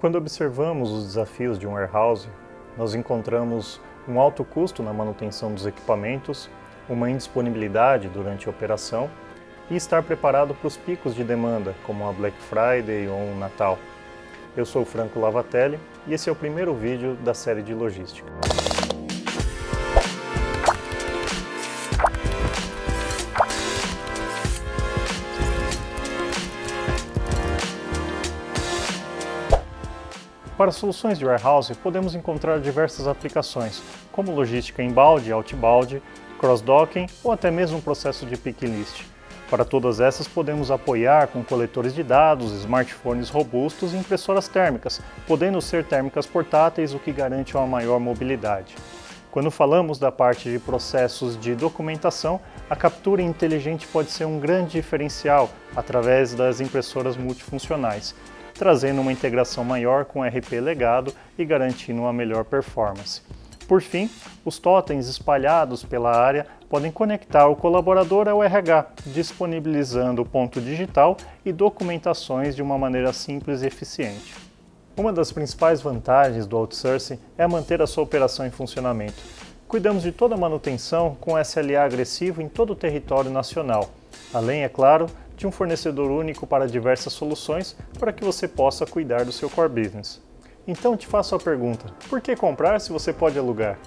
Quando observamos os desafios de um warehouse, nós encontramos um alto custo na manutenção dos equipamentos, uma indisponibilidade durante a operação e estar preparado para os picos de demanda, como a Black Friday ou o Natal. Eu sou Franco Lavatelli e esse é o primeiro vídeo da série de logística. Para soluções de warehouse, podemos encontrar diversas aplicações, como logística inbound, outbound, cross-docking ou até mesmo um processo de pick list. Para todas essas, podemos apoiar com coletores de dados, smartphones robustos e impressoras térmicas, podendo ser térmicas portáteis, o que garante uma maior mobilidade. Quando falamos da parte de processos de documentação, a captura inteligente pode ser um grande diferencial através das impressoras multifuncionais, trazendo uma integração maior com o RP legado e garantindo uma melhor performance. Por fim, os totens espalhados pela área podem conectar o colaborador ao RH, disponibilizando o ponto digital e documentações de uma maneira simples e eficiente. Uma das principais vantagens do outsourcing é manter a sua operação em funcionamento. Cuidamos de toda a manutenção com SLA agressivo em todo o território nacional, além, é claro, de um fornecedor único para diversas soluções para que você possa cuidar do seu core business. Então te faço a pergunta, por que comprar se você pode alugar?